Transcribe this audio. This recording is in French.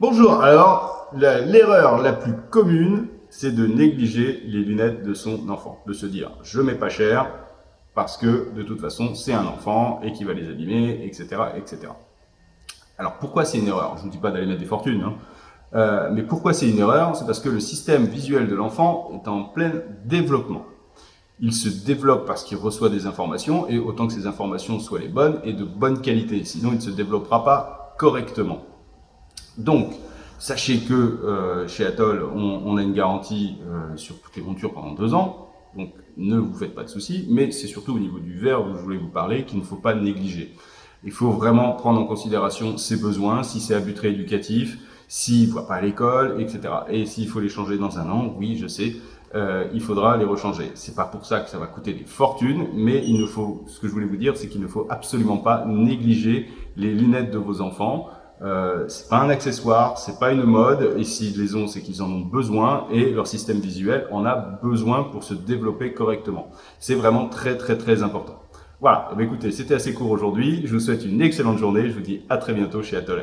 Bonjour, alors l'erreur la, plus commune, c'est de négliger les lunettes de son enfant. De se dire, je mets pas cher parce que de toute façon c'est un enfant et qui va les abîmer, etc. etc. Alors pourquoi c'est une erreur? Je ne dis pas d'aller mettre des fortunes, hein. euh, mais pourquoi c'est une erreur? C'est parce que le système visuel de l'enfant est en plein développement. Il se développe parce qu'il reçoit des informations et autant que ces informations soient les bonnes et de bonne qualité, sinon il ne se développera pas correctement. Donc, sachez que euh, chez Atoll, on, a une garantie euh, sur toutes les montures pendant deux ans, donc ne vous faites pas de soucis, mais c'est surtout au niveau du verre dont je voulais vous parler qu'il ne faut pas négliger. Il faut vraiment prendre en considération ses besoins, si c'est à but rééducatif, s'il ne voit pas à l'école, etc. Et s'il faut les changer dans un an, oui, je sais, euh, il faudra les rechanger. C'est pas pour ça que ça va coûter des fortunes, mais il ne faut, ce que je voulais vous dire, c'est qu'il ne faut absolument pas négliger les lunettes de vos enfants. Euh, c'est pas un accessoire, c'est pas une mode, et s'ils les ont, c'est qu'ils en ont besoin, et leur système visuel en a besoin pour se développer correctement. C'est vraiment très très très important. Voilà, eh écoutez, c'était assez court aujourd'hui, je vous souhaite une excellente journée, je vous dis à très bientôt chez Atoll